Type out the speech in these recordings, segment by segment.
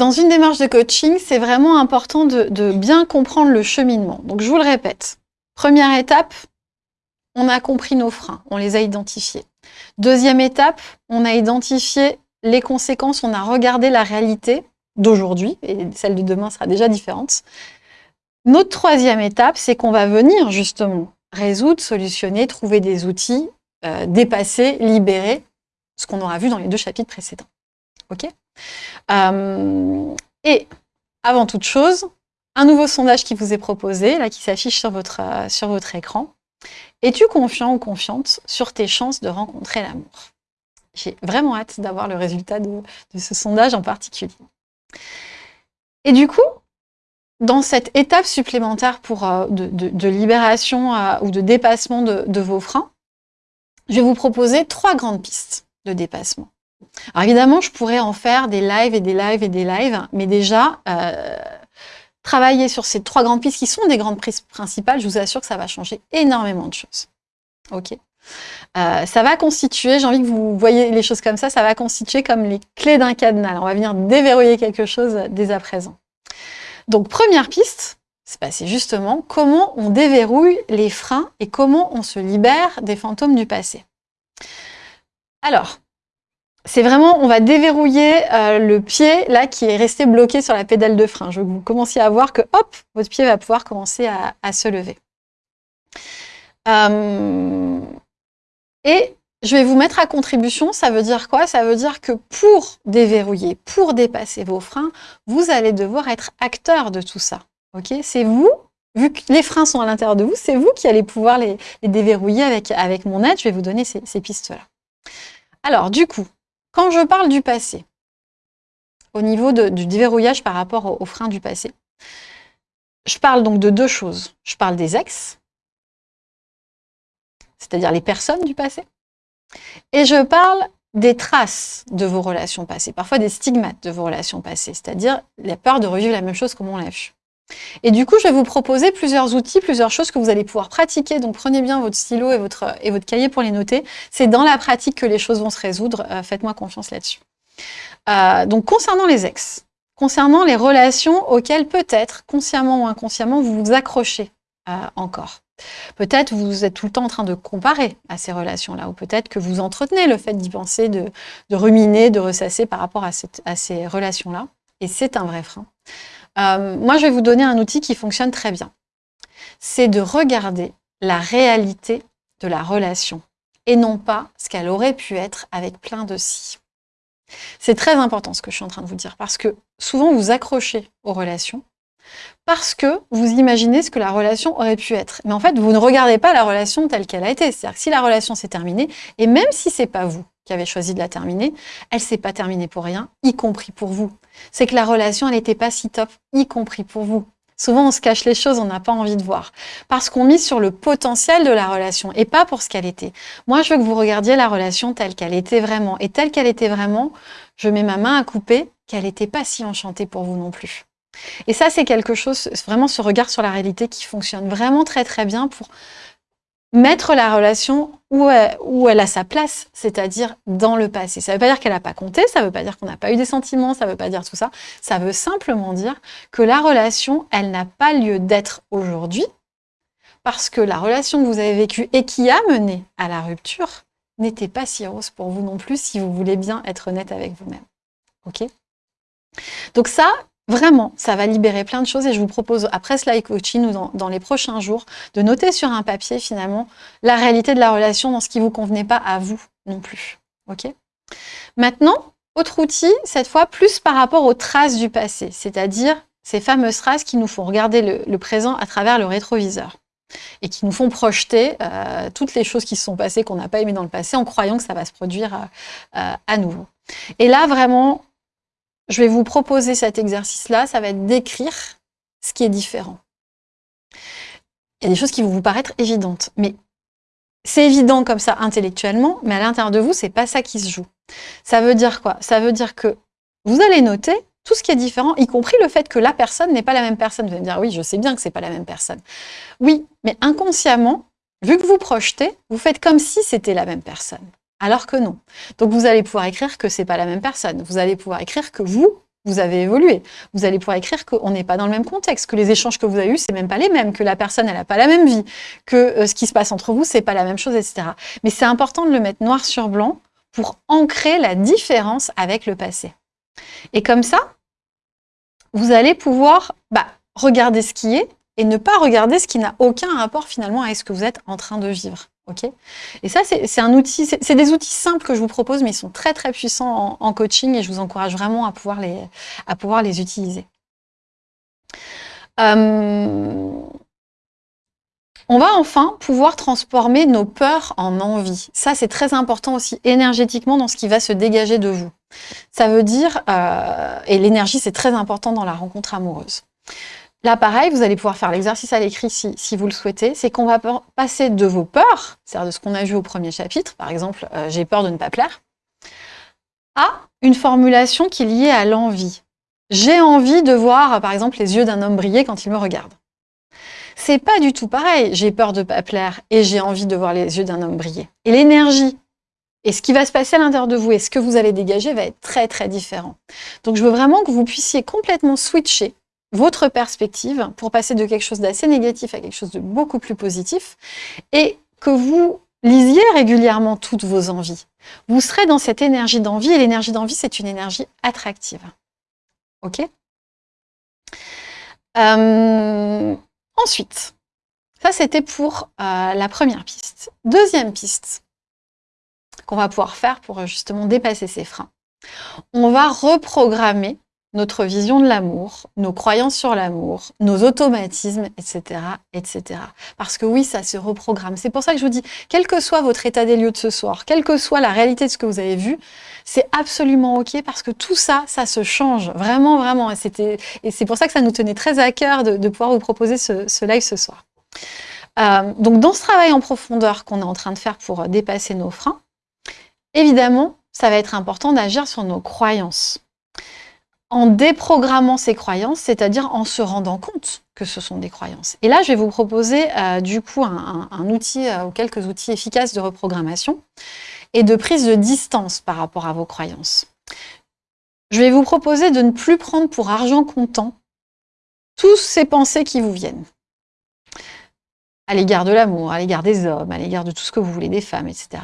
dans une démarche de coaching, c'est vraiment important de, bien comprendre le cheminement. Donc, je vous le répète. Première étape, on a compris nos freins, on les a identifiés. Deuxième étape, on a identifié les conséquences, on a regardé la réalité d'aujourd'hui, et celle de demain sera déjà différente. Notre troisième étape, c'est qu'on va venir justement résoudre, solutionner, trouver des outils, euh, dépasser, libérer, ce qu'on aura vu dans les deux chapitres précédents. Ok? Euh, Et avant toute chose, un nouveau sondage qui vous est proposé, là, qui s'affiche sur votre, euh, écran. Es-tu confiant ou confiante sur tes chances de rencontrer l'amour? J'ai vraiment hâte d'avoir le résultat de, ce sondage en particulier. Et du coup, dans cette étape supplémentaire euh, de, libération ou de dépassement de, vos freins, je vais vous proposer trois grandes pistes de dépassement. Alors évidemment, je pourrais en faire des lives et des lives et des lives, mais déjà, euh, travailler sur ces trois grandes pistes qui sont des grandes pistes principales, je vous assure que ça va changer énormément de choses. Ok euh, ça va constituer, j'ai envie que vous voyez les choses comme ça, ça va constituer comme les clés d'un cadenas. On va venir déverrouiller quelque chose dès à présent. Donc, première piste, c'est justement comment on déverrouille les freins et comment on se libère des fantômes du passé. Alors, c'est vraiment, on va déverrouiller euh, le pied là qui est resté bloqué sur la pédale de frein. Je veux que vous commenciez à voir que hop, votre pied va pouvoir commencer à, se lever. Euh, et je vais vous mettre à contribution, ça veut dire quoi? Ça veut dire que pour déverrouiller, pour dépasser vos freins, vous allez devoir être acteur de tout ça. Ok? C'est vous, vu que les freins sont à l'intérieur de vous, c'est vous qui allez pouvoir les, déverrouiller avec, mon aide. Je vais vous donner ces pistes-là. Alors, du coup, quand je parle du passé, au niveau du déverrouillage par rapport aux, freins du passé, je parle donc de deux choses. Je parle des ex, c'est-à-dire les personnes du passé, et je parle des traces de vos relations passées, parfois des stigmates de vos relations passées, c'est-à-dire la peur de revivre la même chose comme on l'a. Et du coup, je vais vous proposer plusieurs outils, plusieurs choses que vous allez pouvoir pratiquer. Donc, prenez bien votre stylo et votre, et votre cahier pour les noter. C'est dans la pratique que les choses vont se résoudre. Euh, faites-moi confiance là-dessus. Euh, donc, concernant les ex, concernant les relations auxquelles peut-être, consciemment ou inconsciemment, vous vous accrochez euh, encore. Peut-être vous êtes tout le temps en train de comparer à ces relations-là, ou peut-être que vous entretenez le fait d'y penser, de, ruminer, de ressasser par rapport à ces relations-là. Et c'est un vrai frein. Euh, moi, je vais vous donner un outil qui fonctionne très bien. C'est de regarder la réalité de la relation et non pas ce qu'elle aurait pu être avec plein de si. C'est très important ce que je suis en train de vous dire parce que souvent vous accrochez aux relations parce que vous imaginez ce que la relation aurait pu être. Mais en fait, vous ne regardez pas la relation telle qu'elle a été. C'est-à-dire que si la relation s'est terminée, et même si c'est pas vous qui avez choisi de la terminer, elle s'est pas terminée pour rien, y compris pour vous. C'est que la relation, elle n'était pas si top, y compris pour vous. Souvent, on se cache les choses, on n'a pas envie de voir. Parce qu'on mise sur le potentiel de la relation et pas pour ce qu'elle était. Moi, je veux que vous regardiez la relation telle qu'elle était vraiment. Et telle qu'elle était vraiment, je mets ma main à couper qu'elle n'était pas si enchantée pour vous non plus. Et ça, c'est quelque chose, vraiment ce regard sur la réalité qui fonctionne vraiment très très bien pour mettre la relation où elle, a sa place, c'est-à-dire dans le passé. Ça ne veut pas dire qu'elle n'a pas compté, ça ne veut pas dire qu'on n'a pas eu des sentiments, ça ne veut pas dire tout ça. Ça veut simplement dire que la relation, elle n'a pas lieu d'être aujourd'hui, parce que la relation que vous avez vécue et qui a mené à la rupture n'était pas si rose pour vous non plus, si vous voulez bien être honnête avec vous-même. Ok? Donc ça, Vraiment, ça va libérer plein de choses et je vous propose, après live coaching ou dans, les prochains jours, de noter sur un papier finalement la réalité de la relation dans ce qui ne vous convenait pas à vous non plus. Ok? Maintenant, autre outil, cette fois plus par rapport aux traces du passé, c'est-à-dire ces fameuses traces qui nous font regarder le, présent à travers le rétroviseur et qui nous font projeter euh, toutes les choses qui se sont passées qu'on n'a pas aimées dans le passé en croyant que ça va se produire euh, euh, à nouveau. Et là, vraiment, je vais vous proposer cet exercice-là, ça va être d'écrire ce qui est différent. Il y a des choses qui vont vous paraître évidentes, mais c'est évident comme ça intellectuellement, mais à l'intérieur de vous, c'est pas ça qui se joue. Ça veut dire quoi? Ça veut dire que vous allez noter tout ce qui est différent, y compris le fait que la personne n'est pas la même personne. Vous allez me dire, oui, je sais bien que c'est pas la même personne. Oui, mais inconsciemment, vu que vous projetez, vous faites comme si c'était la même personne alors que non. Donc vous allez pouvoir écrire que ce n'est pas la même personne. Vous allez pouvoir écrire que vous, vous avez évolué. Vous allez pouvoir écrire qu'on n'est pas dans le même contexte, que les échanges que vous avez eus, c'est même pas les mêmes, que la personne, elle n'a pas la même vie, que euh, ce qui se passe entre vous, c'est pas la même chose, etc. Mais c'est important de le mettre noir sur blanc pour ancrer la différence avec le passé. Et comme ça, vous allez pouvoir bah, regarder ce qui est et ne pas regarder ce qui n'a aucun rapport finalement avec ce que vous êtes en train de vivre. Et ça, c'est un outil, c'est des outils simples que je vous propose, mais ils sont très très puissants en, coaching et je vous encourage vraiment à pouvoir les, à pouvoir les utiliser. Euh, on va enfin pouvoir transformer nos peurs en envie. Ça, c'est très important aussi énergétiquement dans ce qui va se dégager de vous. Ça veut dire, euh, et l'énergie, c'est très important dans la rencontre amoureuse. Là, pareil, vous allez pouvoir faire l'exercice à l'écrit si, vous le souhaitez. C'est qu'on va passer de vos peurs, c'est-à-dire de ce qu'on a vu au premier chapitre, par exemple, euh, j'ai peur de ne pas plaire, à une formulation qui est liée à l'envie. J'ai envie de voir, par exemple, les yeux d'un homme briller quand il me regarde. C'est pas du tout pareil. J'ai peur de pas plaire et j'ai envie de voir les yeux d'un homme briller. Et l'énergie et ce qui va se passer à l'intérieur de vous et ce que vous allez dégager va être très très différent. Donc je veux vraiment que vous puissiez complètement switcher votre perspective pour passer de quelque chose d'assez négatif à quelque chose de beaucoup plus positif et que vous lisiez régulièrement toutes vos envies. Vous serez dans cette énergie d'envie et l'énergie d'envie, c'est une énergie attractive. Ok? Euh, Ensuite, ça c'était pour euh, la première piste. Deuxième piste qu'on va pouvoir faire pour justement dépasser ces freins. On va reprogrammer notre vision de l'amour, nos croyances sur l'amour, nos automatismes, etc., etc. Parce que oui, ça se reprogramme. C'est pour ça que je vous dis, quel que soit votre état des lieux de ce soir, quelle que soit la réalité de ce que vous avez vu, c'est absolument OK parce que tout ça, ça se change. Vraiment, vraiment. Et c'est pour ça que ça nous tenait très à cœur de, pouvoir vous proposer ce, live ce soir. Euh, donc, dans ce travail en profondeur qu'on est en train de faire pour dépasser nos freins, évidemment, ça va être important d'agir sur nos croyances en déprogrammant ces croyances, c'est-à-dire en se rendant compte que ce sont des croyances. Et là, je vais vous proposer euh, du coup un, outil euh, ou quelques outils efficaces de reprogrammation et de prise de distance par rapport à vos croyances. Je vais vous proposer de ne plus prendre pour argent comptant tous ces pensées qui vous viennent à l'égard de l'amour, à l'égard des hommes, à l'égard de tout ce que vous voulez, des femmes, etc.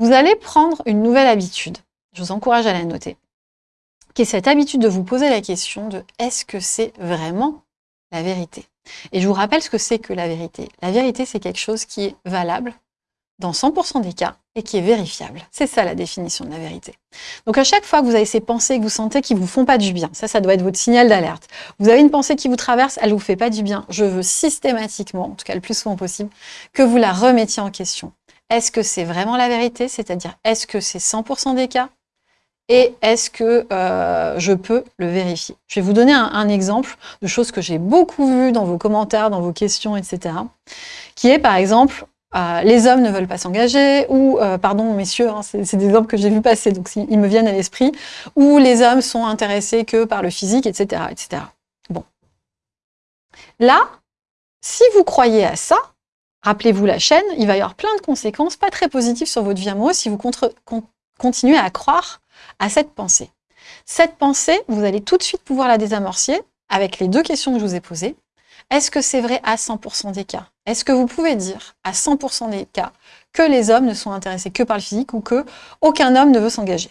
Vous allez prendre une nouvelle habitude. Je vous encourage à la noter qui est cette habitude de vous poser la question de est-ce que c'est vraiment la vérité? Et je vous rappelle ce que c'est que la vérité. La vérité, c'est quelque chose qui est valable dans 100% des cas et qui est vérifiable. C'est ça la définition de la vérité. Donc à chaque fois que vous avez ces pensées que vous sentez qui vous font pas du bien, ça, ça doit être votre signal d'alerte. Vous avez une pensée qui vous traverse, elle vous fait pas du bien. Je veux systématiquement, en tout cas le plus souvent possible, que vous la remettiez en question. Est-ce que c'est vraiment la vérité? C'est-à-dire, est-ce que c'est 100% des cas? Et est-ce que euh, je peux le vérifier? Je vais vous donner un, exemple de choses que j'ai beaucoup vues dans vos commentaires, dans vos questions, etc. Qui est par exemple, euh, les hommes ne veulent pas s'engager, ou, euh, pardon messieurs, hein, c'est des exemples que j'ai vu passer, donc ils me viennent à l'esprit, ou les hommes sont intéressés que par le physique, etc. etc. Bon. Là, si vous croyez à ça, rappelez-vous la chaîne, il va y avoir plein de conséquences pas très positives sur votre vie amoureuse si vous continuez à croire à cette pensée. Cette pensée, vous allez tout de suite pouvoir la désamorcer avec les deux questions que je vous ai posées. Est-ce que c'est vrai à 100% des cas? Est-ce que vous pouvez dire à 100% des cas que les hommes ne sont intéressés que par le physique ou que aucun homme ne veut s'engager?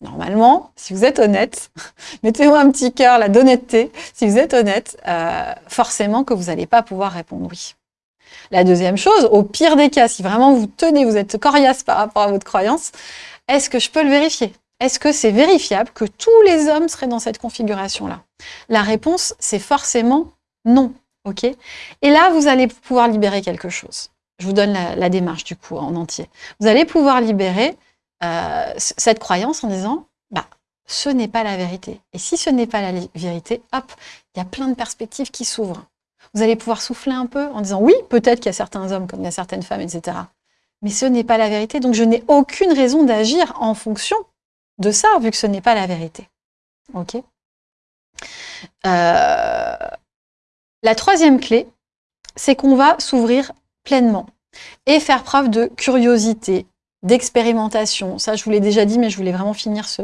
Normalement, si vous êtes honnête, mettez-moi un petit cœur, la d'honnêteté, si vous êtes honnête, euh, forcément que vous n'allez pas pouvoir répondre oui. La deuxième chose, au pire des cas, si vraiment vous tenez, vous êtes coriace par rapport à votre croyance, est-ce que je peux le vérifier? Est-ce que c'est vérifiable que tous les hommes seraient dans cette configuration-là? La réponse, c'est forcément non. Et là, vous allez pouvoir libérer quelque chose. Je vous donne la, démarche du coup en entier. Vous allez pouvoir libérer euh, cette croyance en disant, bah, ce n'est pas la vérité. Et si ce n'est pas la vérité, hop, il y a plein de perspectives qui s'ouvrent. Vous allez pouvoir souffler un peu en disant, oui, peut-être qu'il y a certains hommes comme il y a certaines femmes, etc mais ce n'est pas la vérité. Donc je n'ai aucune raison d'agir en fonction de ça, vu que ce n'est pas la vérité. Ok euh, La troisième clé, c'est qu'on va s'ouvrir pleinement et faire preuve de curiosité, d'expérimentation. Ça, je vous l'ai déjà dit, mais je voulais vraiment finir ce,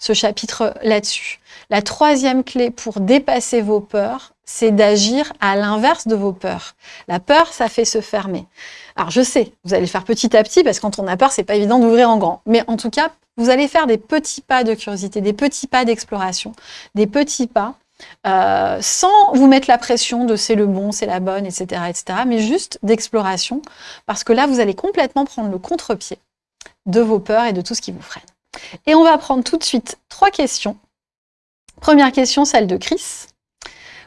ce chapitre là-dessus. La troisième clé pour dépasser vos peurs, c'est d'agir à l'inverse de vos peurs. La peur, ça fait se fermer. Alors, je sais, vous allez le faire petit à petit, parce que quand on a peur, c'est pas évident d'ouvrir en grand. Mais en tout cas, vous allez faire des petits pas de curiosité, des petits pas d'exploration, des petits pas euh, sans vous mettre la pression de c'est le bon, c'est la bonne, etc., etc., mais juste d'exploration, parce que là, vous allez complètement prendre le contre-pied de vos peurs et de tout ce qui vous freine. Et on va prendre tout de suite trois questions. Première question, celle de Chris.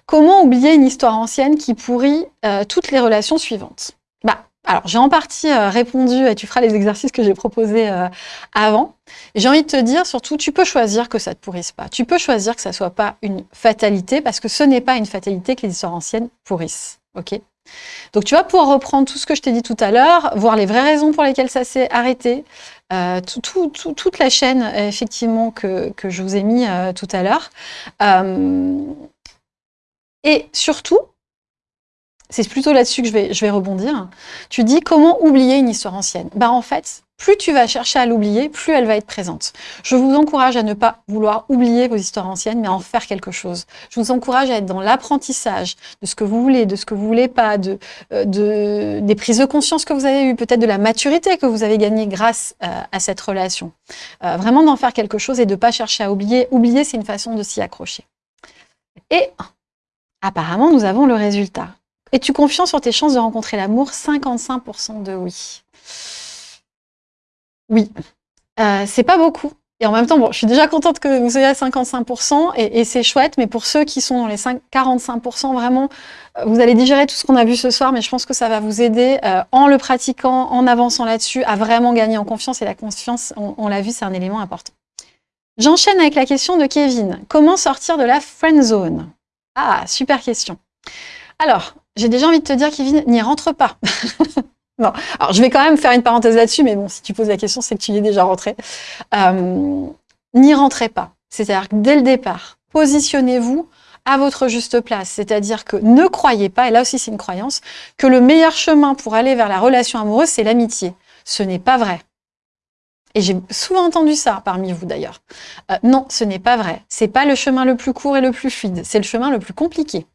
Comment oublier une histoire ancienne qui pourrit euh, toutes les relations suivantes? Bah, alors, j'ai en partie euh, répondu, et tu feras les exercices que j'ai proposés euh, avant. J'ai envie de te dire, surtout, tu peux choisir que ça ne te pourrisse pas. Tu peux choisir que ça ne soit pas une fatalité, parce que ce n'est pas une fatalité que les histoires anciennes pourrissent. ok? Donc, tu vas pouvoir reprendre tout ce que je t'ai dit tout à l'heure, voir les vraies raisons pour lesquelles ça s'est arrêté, toute la chaîne, effectivement, que, que je vous ai mis tout à l'heure. Et surtout, c'est plutôt là-dessus que je vais, rebondir. Tu dis comment oublier une histoire ancienne Bah en fait, plus tu vas chercher à l'oublier, plus elle va être présente. Je vous encourage à ne pas vouloir oublier vos histoires anciennes, mais à en faire quelque chose. Je vous encourage à être dans l'apprentissage de ce que vous voulez, de ce que vous voulez pas, de, euh, de des prises de conscience que vous avez eues, peut-être de la maturité que vous avez gagnée grâce euh, à cette relation. Euh, vraiment d'en faire quelque chose et de ne pas chercher à oublier. Oublier, c'est une façon de s'y accrocher. Et apparemment, nous avons le résultat. Es-tu confiant sur tes chances de rencontrer l'amour? 55% de oui. Oui. Euh, c'est pas beaucoup. Et en même temps, je suis déjà contente que vous soyez à 55% et, c'est chouette, mais pour ceux qui sont dans les 5, 45%, vraiment, euh, vous allez digérer tout ce qu'on a vu ce soir, mais je pense que ça va vous aider euh, en le pratiquant, en avançant là-dessus, à vraiment gagner en confiance. Et la confiance, on l'a vu, c'est un élément important. J'enchaîne avec la question de Kevin. Comment sortir de la friend zone? Ah, super question. Alors, j'ai déjà envie de te dire, Kevin, n'y rentre pas. non. Alors, je vais quand même faire une parenthèse là-dessus, mais bon, si tu poses la question, c'est que tu y es déjà rentré. Euh, n'y rentrez pas. C'est-à-dire que dès le départ, positionnez-vous à votre juste place. C'est-à-dire que ne croyez pas, et là aussi c'est une croyance, que le meilleur chemin pour aller vers la relation amoureuse, c'est l'amitié. Ce n'est pas vrai. Et j'ai souvent entendu ça parmi vous d'ailleurs. Euh, non, ce n'est pas vrai. C'est pas le chemin le plus court et le plus fluide. C'est le chemin le plus compliqué.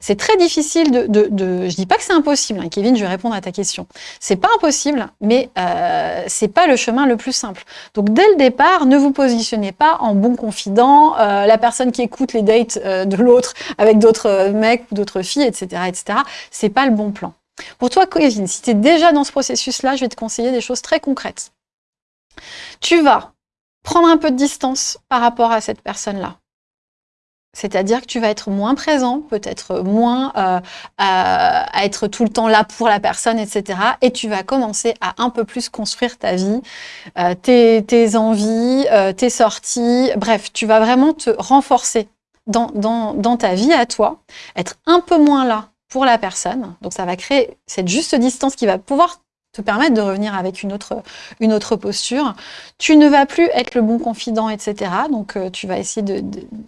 C'est très difficile de, de, de, Je dis pas que c'est impossible, hein, Kevin, je vais répondre à ta question. C'est pas impossible, mais euh, c'est pas le chemin le plus simple. Donc dès le départ, ne vous positionnez pas en bon confident, euh, la personne qui écoute les dates euh, de l'autre avec d'autres mecs ou d'autres filles, etc., etc. C'est pas le bon plan. Pour toi, Kevin, si tu es déjà dans ce processus-là, je vais te conseiller des choses très concrètes. Tu vas prendre un peu de distance par rapport à cette personne-là. C'est-à-dire que tu vas être moins présent, peut-être moins euh, à, être tout le temps là pour la personne, etc. Et tu vas commencer à un peu plus construire ta vie, euh, tes, envies, euh, tes sorties. Bref, tu vas vraiment te renforcer dans, dans ta vie à toi, être un peu moins là pour la personne. Donc ça va créer cette juste distance qui va pouvoir te permettre de revenir avec une autre, posture. Tu ne vas plus être le bon confident, etc. Donc, euh, tu vas essayer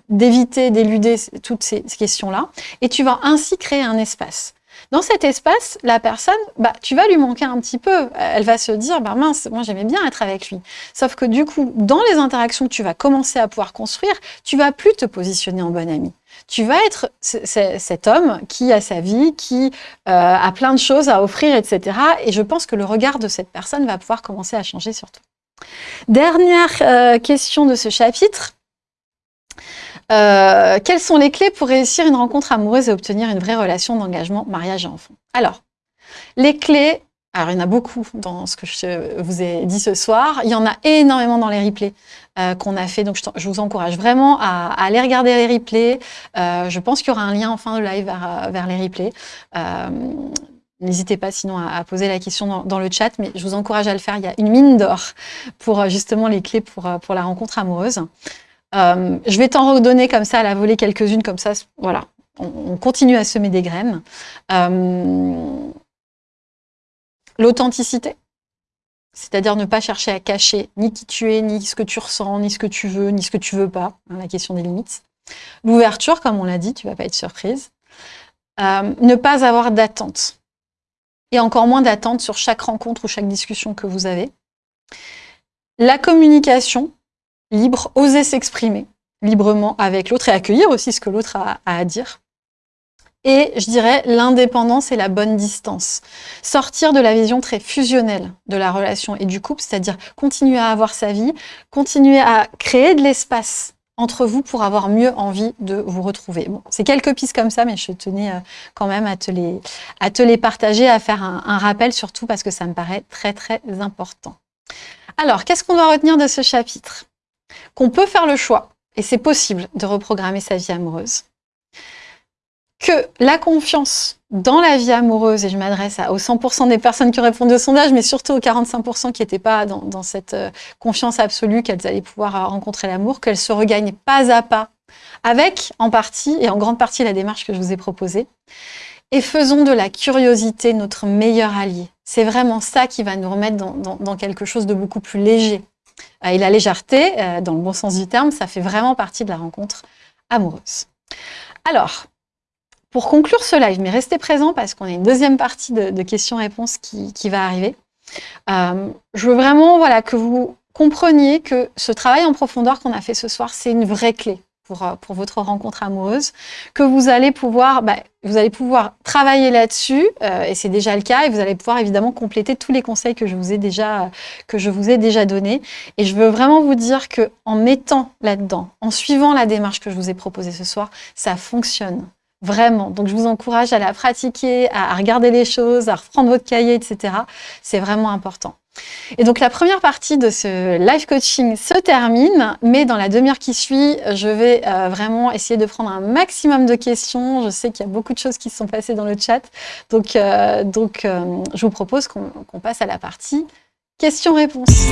d'éviter, d'éluder toutes ces, questions-là. Et tu vas ainsi créer un espace. Dans cet espace, la personne, bah, tu vas lui manquer un petit peu. Elle va se dire, bah mince, moi j'aimais bien être avec lui. Sauf que du coup, dans les interactions que tu vas commencer à pouvoir construire, tu vas plus te positionner en bon ami tu vas être cet homme qui a sa vie, qui euh, a plein de choses à offrir, etc. Et je pense que le regard de cette personne va pouvoir commencer à changer sur toi. Dernière euh, question de ce chapitre. Euh, quelles sont les clés pour réussir une rencontre amoureuse et obtenir une vraie relation d'engagement, mariage et enfant? Alors, les clés, alors, il y en a beaucoup dans ce que je vous ai dit ce soir. Il y en a énormément dans les replays euh, qu'on a fait. Donc, je, vous encourage vraiment à, aller regarder les replays. Euh, je pense qu'il y aura un lien en fin de live vers, les replays. Euh, n'hésitez pas sinon à, poser la question dans, le chat, mais je vous encourage à le faire. Il y a une mine d'or pour justement les clés pour, pour la rencontre amoureuse. je vais t'en redonner comme ça à la volée quelques-unes, comme ça, voilà. On, continue à semer des graines. L'authenticité, c'est-à-dire ne pas chercher à cacher ni qui tu es, ni ce que tu ressens, ni ce que tu veux, ni ce que tu veux pas, hein, la question des limites. L'ouverture, comme on l'a dit, tu vas pas être surprise. Euh, ne pas avoir d'attente. Et encore moins d'attente sur chaque rencontre ou chaque discussion que vous avez. La communication libre, oser s'exprimer librement avec l'autre et accueillir aussi ce que l'autre a, à dire. Et je dirais l'indépendance et la bonne distance. Sortir de la vision très fusionnelle de la relation et du couple, c'est-à-dire continuer à avoir sa vie, continuer à créer de l'espace entre vous pour avoir mieux envie de vous retrouver. Bon, c'est quelques pistes comme ça, mais je tenais euh, quand même à te les, partager, à faire un, un rappel surtout parce que ça me paraît très très important. Alors, qu'est-ce qu'on doit retenir de ce chapitre? Qu'on peut faire le choix, et c'est possible de reprogrammer sa vie amoureuse que la confiance dans la vie amoureuse, et je m'adresse aux 100% des personnes qui répondu au sondage, mais surtout aux 45% qui n'étaient pas dans, cette euh, confiance absolue qu'elles allaient pouvoir euh, rencontrer l'amour, qu'elles se regagnent pas à pas, avec en partie et en grande partie la démarche que je vous ai proposée. Et faisons de la curiosité notre meilleur allié. C'est vraiment ça qui va nous remettre dans, quelque chose de beaucoup plus léger. Euh, et la légèreté, dans le bon sens du terme, ça fait vraiment partie de la rencontre amoureuse. Alors, pour conclure ce live, mais restez présents parce qu'on a une deuxième partie de, questions-réponses qui, va arriver. Euh, je veux vraiment voilà, que vous compreniez que ce travail en profondeur qu'on a fait ce soir, c'est une vraie clé pour, euh, pour, votre rencontre amoureuse, que vous allez pouvoir, bah, vous allez pouvoir travailler là-dessus, euh, et c'est déjà le cas, et vous allez pouvoir évidemment compléter tous les conseils que je vous ai déjà, que je vous ai déjà donnés. Et je veux vraiment vous dire que en mettant là-dedans, en suivant la démarche que je vous ai proposée ce soir, ça fonctionne. Vraiment. Donc, je vous encourage à la pratiquer, à regarder les choses, à reprendre votre cahier, etc. C'est vraiment important. Et donc, la première partie de ce live coaching se termine, mais dans la demi-heure qui suit, je vais euh, vraiment essayer de prendre un maximum de questions. Je sais qu'il y a beaucoup de choses qui se sont passées dans le chat. Donc, euh, donc euh, je vous propose qu'on passe à la partie questions-réponses.